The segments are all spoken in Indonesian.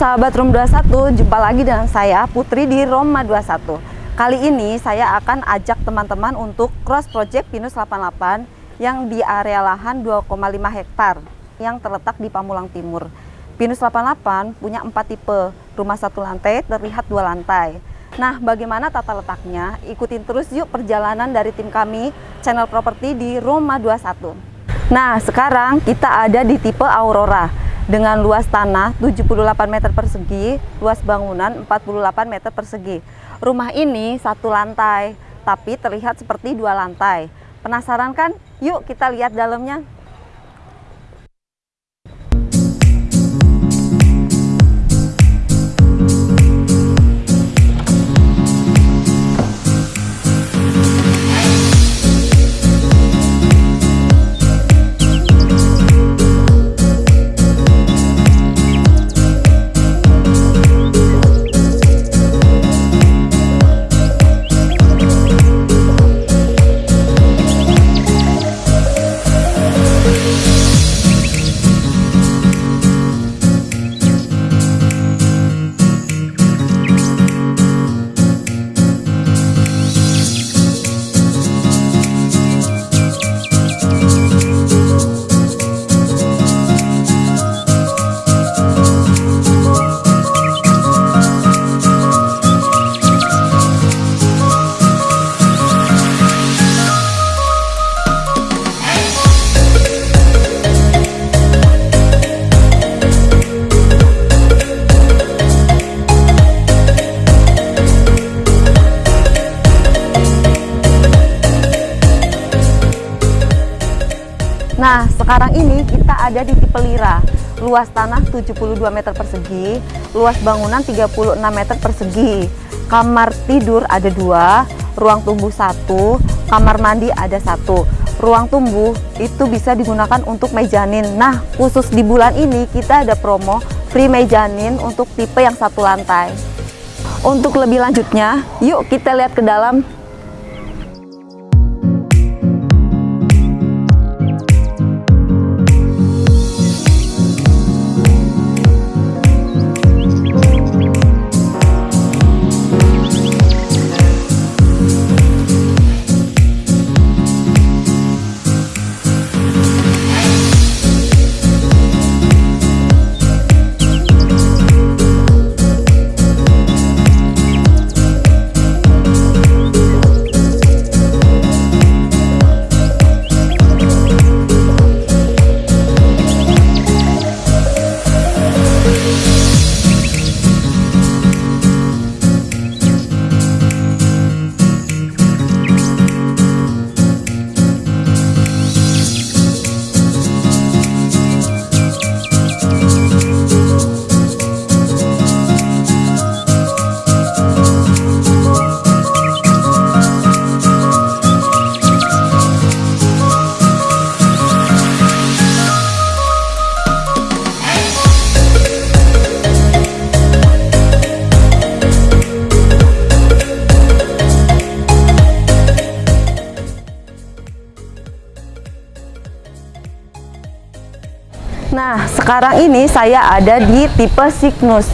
sahabat Room 21, jumpa lagi dengan saya Putri di Roma 21. Kali ini saya akan ajak teman-teman untuk cross project Pinus 88 yang di area lahan 2,5 hektar yang terletak di Pamulang Timur. Pinus 88 punya empat tipe, rumah satu lantai terlihat dua lantai. Nah, bagaimana tata letaknya? Ikutin terus yuk perjalanan dari tim kami, channel properti di Roma 21. Nah, sekarang kita ada di tipe Aurora dengan luas tanah 78 meter persegi, luas bangunan 48 meter persegi. Rumah ini satu lantai, tapi terlihat seperti dua lantai. Penasaran kan? Yuk kita lihat dalamnya. Nah, sekarang ini kita ada di tipe Lira. Luas tanah 72 meter persegi, luas bangunan 36 meter persegi. Kamar tidur ada dua, ruang tunggu satu, kamar mandi ada satu. Ruang tunggu itu bisa digunakan untuk mejanin. Nah, khusus di bulan ini kita ada promo free mejanin untuk tipe yang satu lantai. Untuk lebih lanjutnya, yuk kita lihat ke dalam sekarang ini saya ada di tipe Cygnus.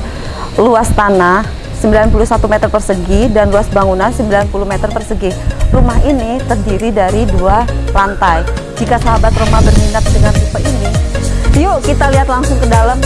Luas tanah 91 meter persegi dan luas bangunan 90 meter persegi. Rumah ini terdiri dari dua lantai. Jika sahabat rumah berminat dengan tipe ini, yuk kita lihat langsung ke dalam.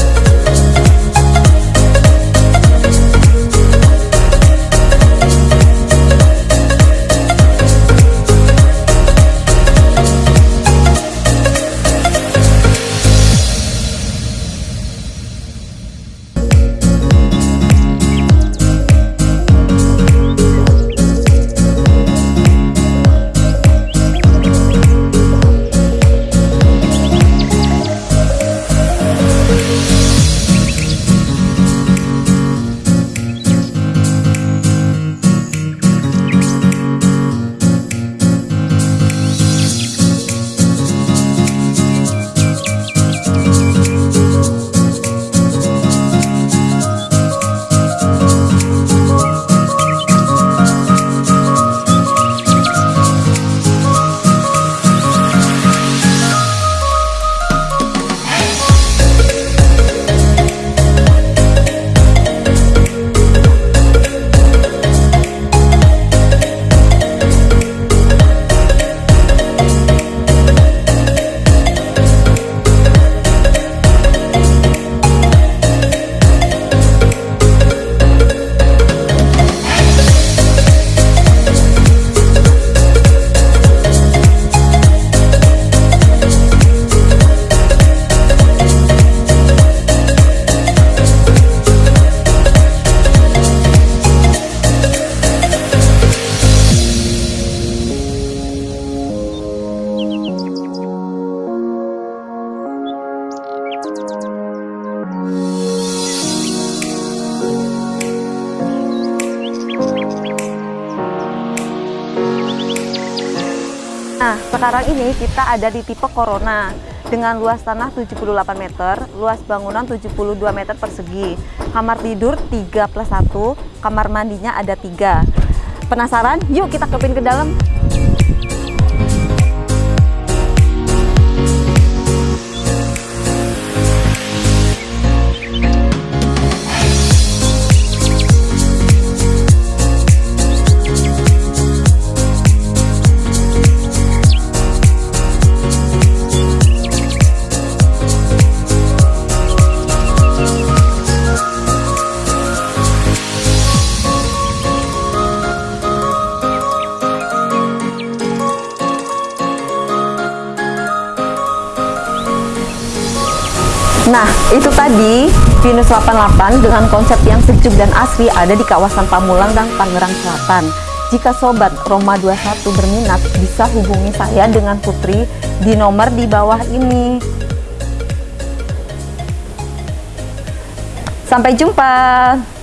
Nah, sekarang ini kita ada di tipe Corona dengan luas tanah 78 meter, luas bangunan 72 meter persegi. Kamar tidur 3 plus 1, kamar mandinya ada 3. Penasaran? Yuk kita kepin ke dalam. Itu tadi Venus 88 dengan konsep yang sejuk dan asri ada di kawasan Pamulang dan Tangerang Selatan. Jika Sobat Roma 21 berminat, bisa hubungi saya dengan Putri di nomor di bawah ini. Sampai jumpa!